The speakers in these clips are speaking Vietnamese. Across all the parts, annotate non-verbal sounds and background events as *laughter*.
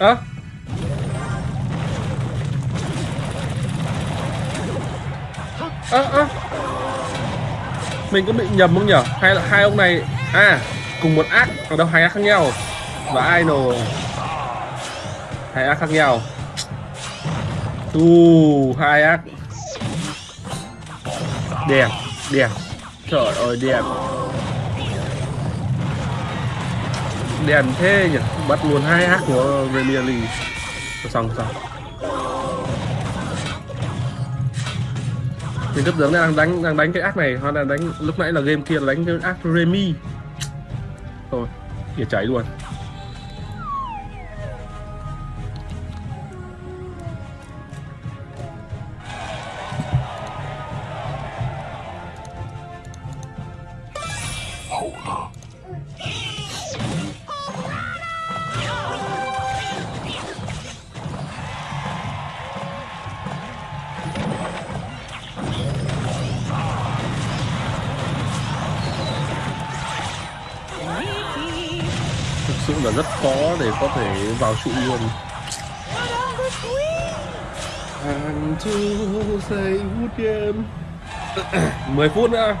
Hả? ơ ơ mình có bị nhầm không nhở hay là hai ông này à cùng một ác. Ở đâu hai ác khác nhau? Và idol hai ác khác nhau. Tu hai ác. Đẹp đẹp. Trời ơi, đẹp. Đèn thế nhỉ? Bắt luôn hai ác của Premier League. Xong xong. Mình cấp tướng đang đánh đang đánh cái ác này. Hoặc là đánh, lúc nãy là game kia là đánh cái ác Remy. Thôi kìa cháy luôn. Thực là rất khó để có thể vào trụ luôn. And to say good game 10 phút nữa.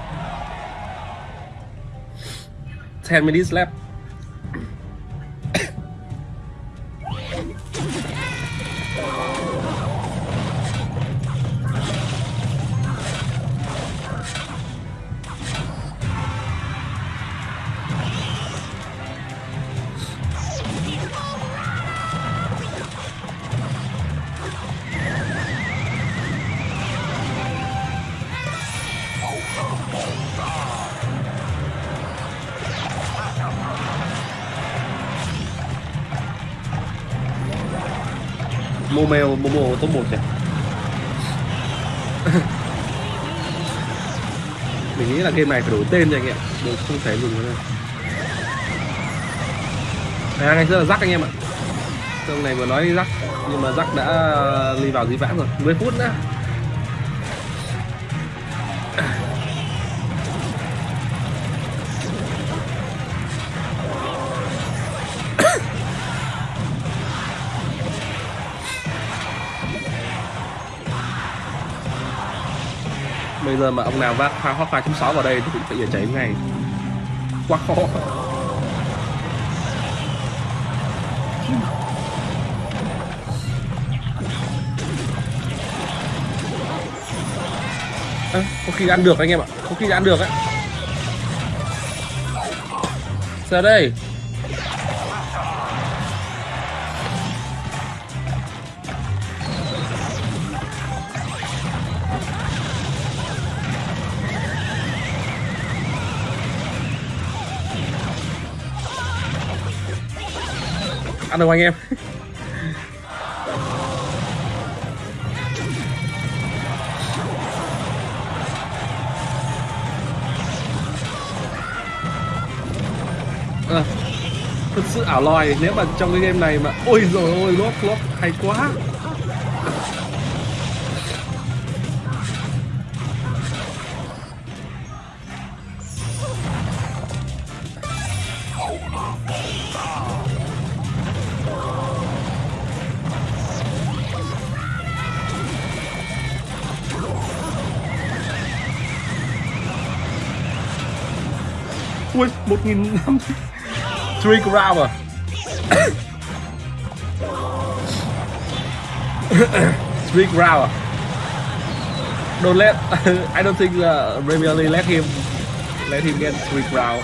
10 minutes left. Momeo Momo top 1 kìa. *laughs* Mình nghĩ là game này phải đổi tên rồi anh em Được không thể dùng nữa đâu À ngày xưa là rắc anh em ạ. Trong này vừa nói rắc, Nhưng mà rắc đã đi vào dĩ vãng rồi. 10 phút nữa. Giờ mà ông nào vác pha hot 2.6 vào đây thì cũng phải giờ cháy ngay. Quá khó. À, có khi ăn được anh em ạ. Có khi ăn được ấy giờ đây? Ăn đâu anh em? À, thật sự ảo lòi nếu mà trong cái game này mà ôi rồi ôi lốp lốp hay quá. Ui, một nghìn năm Three round à Three gram à Don't let I don't think uh, Premier League let him Let him get three gram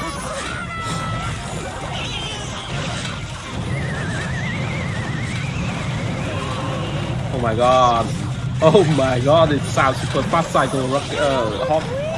Oh my god. Oh my god, it sounds super fast cycle rock, uh, hop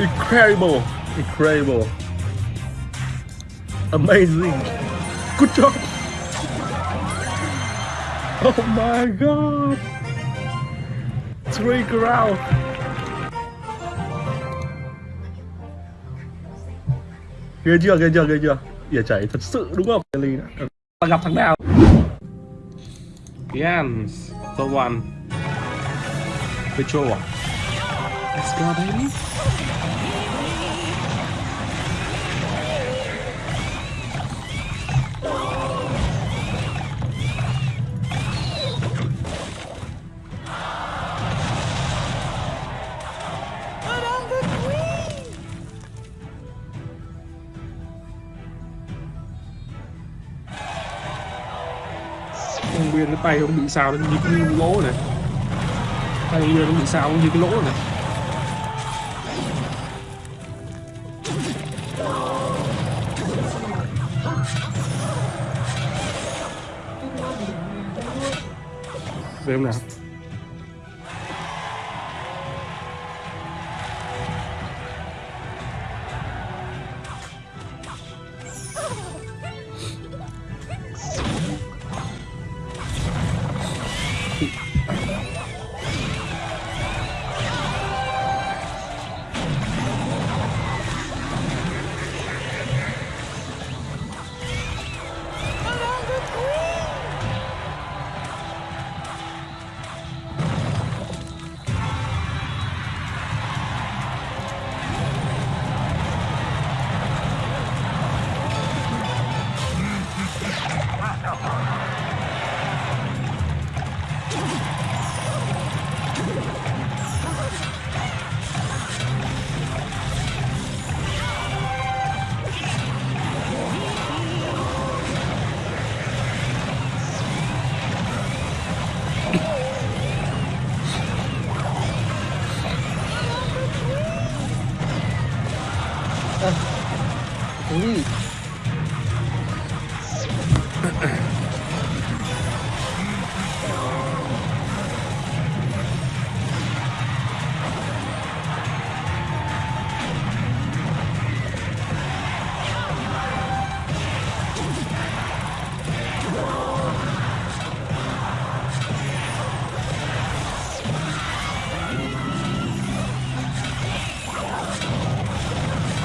Incredible! Incredible! Amazing! Good job! Oh my god! Three ground! Ghê chưa, ghê chưa, ghê chưa? Ỉa chảy thật sự đúng không? Ly đã. Gặp thằng nào? Yes, the one. Petrol. Let's go, baby. Tay ông bị sao nó như cái lỗ này. Tay ông nó bị sao như cái lỗ này. Về không nào?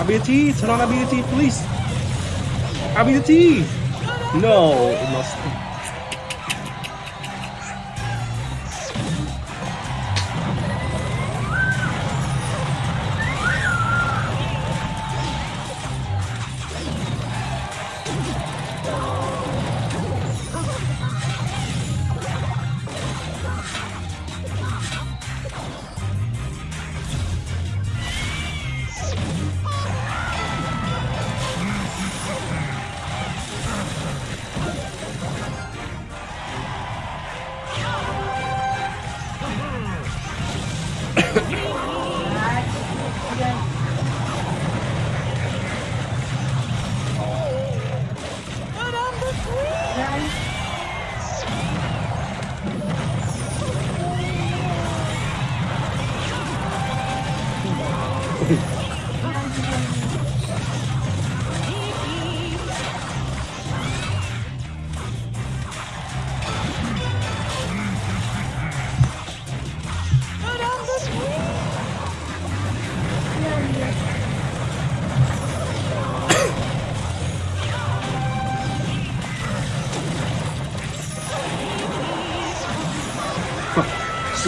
I'll be a thief. Turn on, I'll be a thief, please. I'll be a thief. No, it must.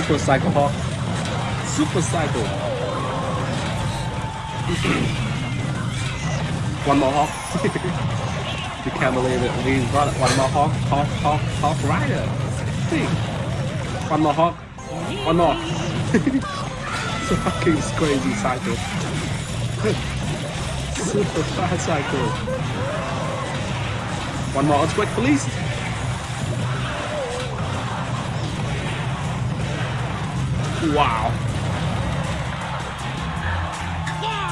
Super Cycle Hawk. Super Cycle. one more Hawk. *laughs* you can't believe it. We got one more Hawk. Hawk, Hawk, Hawk Rider. See? One more Hawk. One more. *laughs* it's a fucking crazy cycle. *laughs* Super fast cycle. One more earthquake, please. Wow.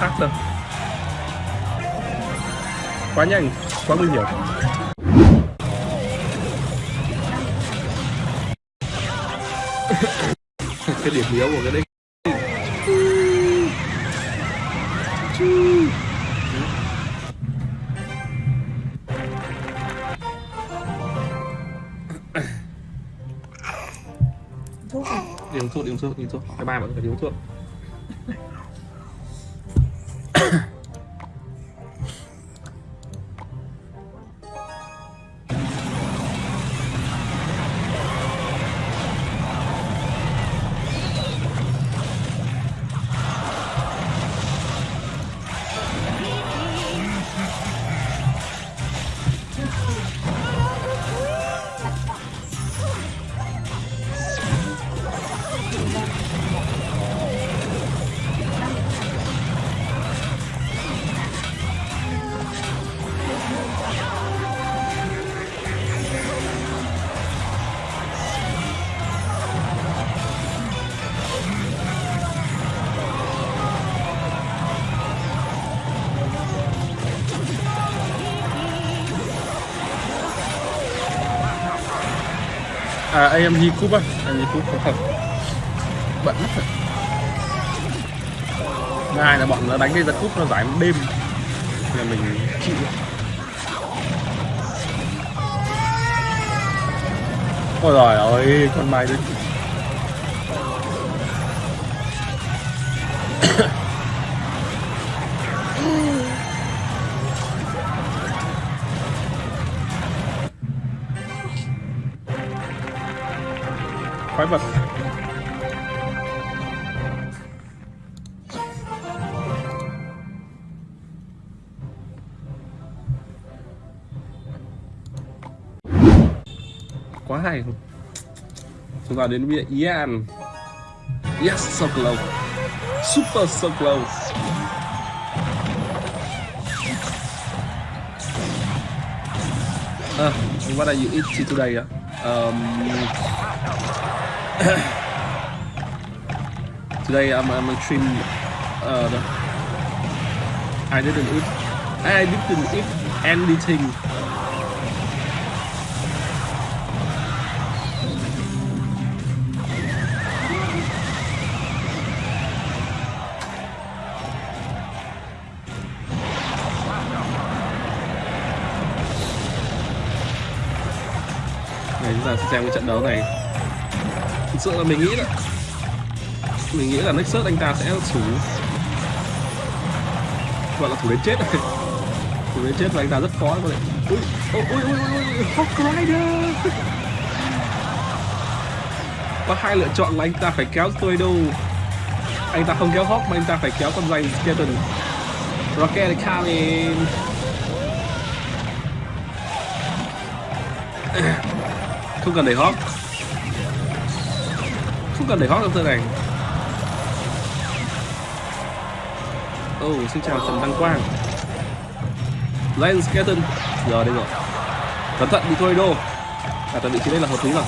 Tắt lên Quá nhanh, quá nguy hiểm. *laughs* cái điểm yếu của cái đấy uống thuốc đi uống thuốc đi uống cái ba mọi người đi uống thuốc à AMG Cup á. AMG Cup có thật. Bận lắm thật. Hai là bọn nó đánh cái giật cúp nó giải một đêm. Là mình chịu. Ôi rồi ơi, con mai đấy quái vật. Quá hay. Chúng ta đến với Ian. Yes so close. Super so close. Uh, what are you eating today uh? um, *coughs* today I'm, I'm a trim uh, the, I didn't eat I didn't eat anything. Này chúng ta sẽ xem cái trận đấu này thực sự là mình nghĩ là mình nghĩ là Nexus anh ta sẽ thủ gọi là thủ đến chết *laughs* thủ đến chết và anh ta rất khó, có thể ui ui ui ui ui, Hawk Rider! *laughs* Có hai lựa chọn là anh ta phải kéo Tornado anh ta không kéo Hawk mà anh ta phải kéo con dây Skeleton. Rocket coming *coughs* không cần để Hawk không cần để hót trong turn này oh xin chào Trần Đăng Quang. Lance Skeleton giờ đây rồi. Cẩn thận bị thôi đô. À tại vị trí đây là hợp lý rồi.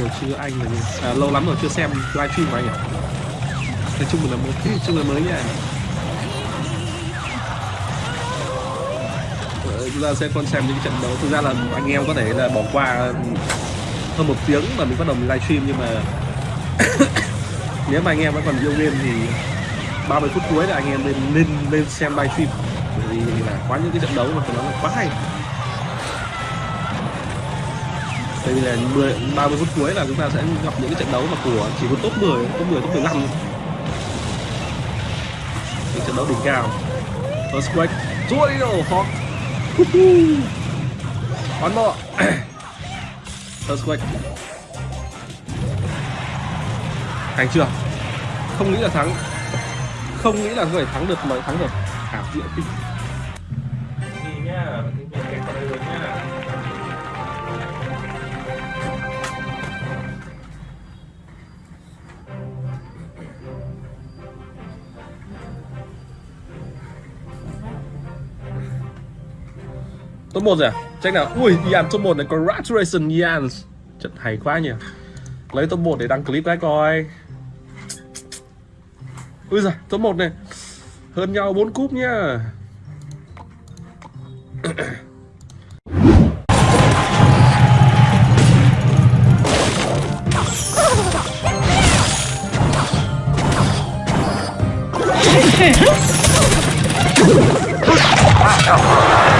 Rồi chưa anh là à, lâu lắm rồi chưa xem livestream của anh nhỉ? Nói chung là một cái *laughs* chung là mới nha. Chúng ta sẽ còn xem những trận đấu. Thực ra là anh em có thể là bỏ qua hơn một tiếng mà mình bắt đầu mình livestream nhưng mà *coughs* nếu mà anh em vẫn còn yêu game thì 30 phút cuối là anh em nên nên nên xem livestream. Bởi vì là quá những cái trận đấu mà nó là quá hay. Tại vì là 10, 30 phút cuối là chúng ta sẽ gặp những cái trận đấu mà của chỉ có top 10, top 10, top 15 những trận đấu đỉnh cao. Earthquake. Tornado oh, Hawk One more. *coughs* Earthquake Thành chưa? Không nghĩ là thắng. Không nghĩ là có thể thắng được mà thắng được. Ảo diệu kinh Top 1 rồi à? Check nào. Ui, Ian top 1 này. Congratulations Ian. Trận hay quá nhỉ. Lấy top 1 để đăng clip cái coi. Ui giời, top 1 này. Hơn nhau 4 cúp nhá. Madame *laughs*